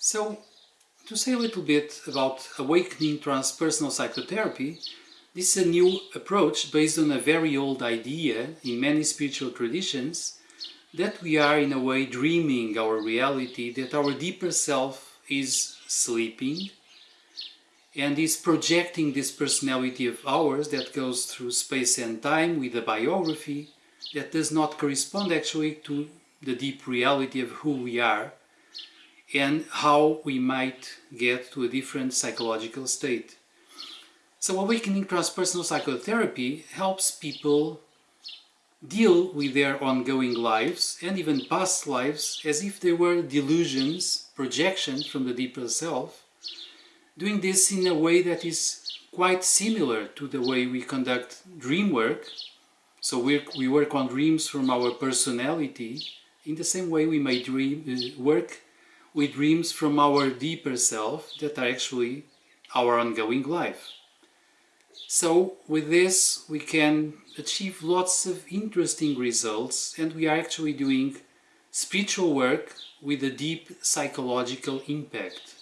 So, to say a little bit about awakening transpersonal psychotherapy, this is a new approach based on a very old idea in many spiritual traditions that we are in a way dreaming our reality, that our deeper self is sleeping and is projecting this personality of ours that goes through space and time with a biography that does not correspond actually to the deep reality of who we are and how we might get to a different psychological state. So awakening transpersonal psychotherapy helps people deal with their ongoing lives and even past lives as if they were delusions, projections from the deeper self, doing this in a way that is quite similar to the way we conduct dream work. So we we work on dreams from our personality in the same way we may dream, uh, work with dreams from our deeper self that are actually our ongoing life. So with this we can achieve lots of interesting results and we are actually doing spiritual work with a deep psychological impact.